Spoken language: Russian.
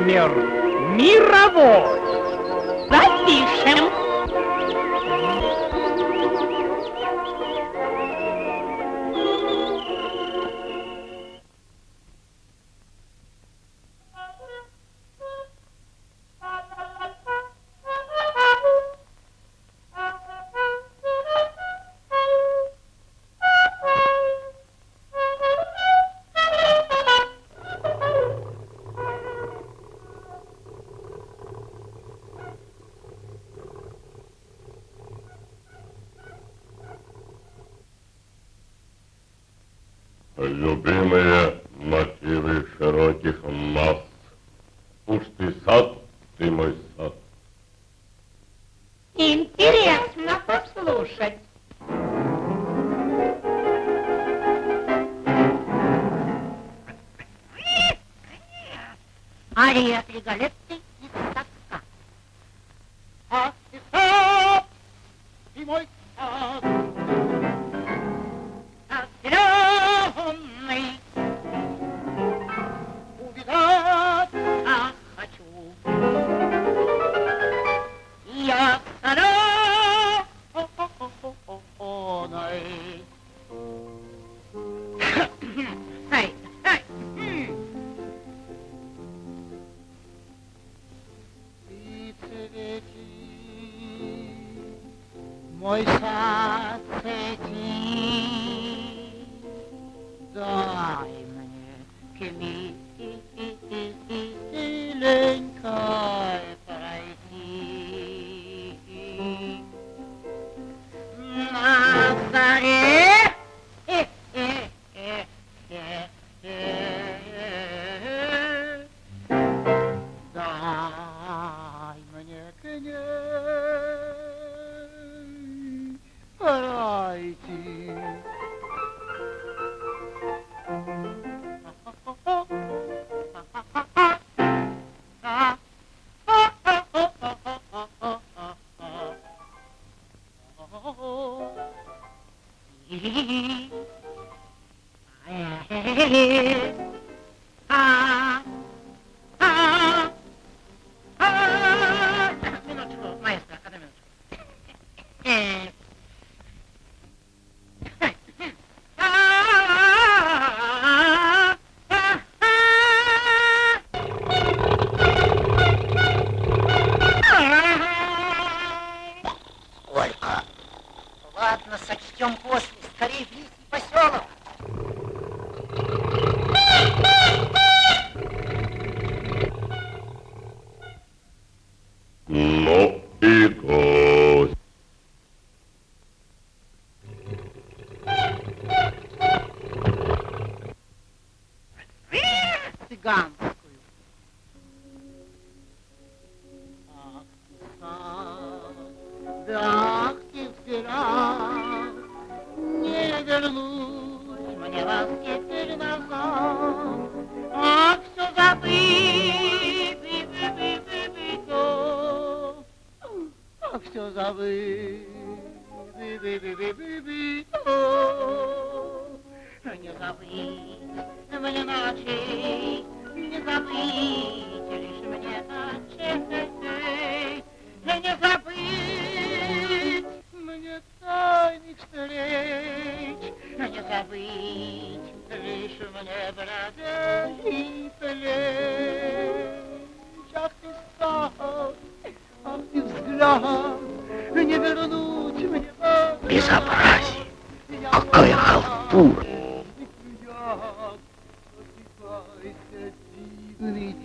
номер мировой. Любимые мотивы широких масс. Уж ты сад, ты мой сад. Интересно послушать. Ария Тригалетти мой А, цыганскую. Ах ты сад, да ах ты взгляд, не вернусь мне вас теперь назад. Ах, все забыть, бы, бы, бы, бы, бы, то. Ах, все забыть, бы, бы, бы, бы, бы, бы, то. Не забыть взгляд, не вернуть мне. Безобразие! Какая халтура! Дивный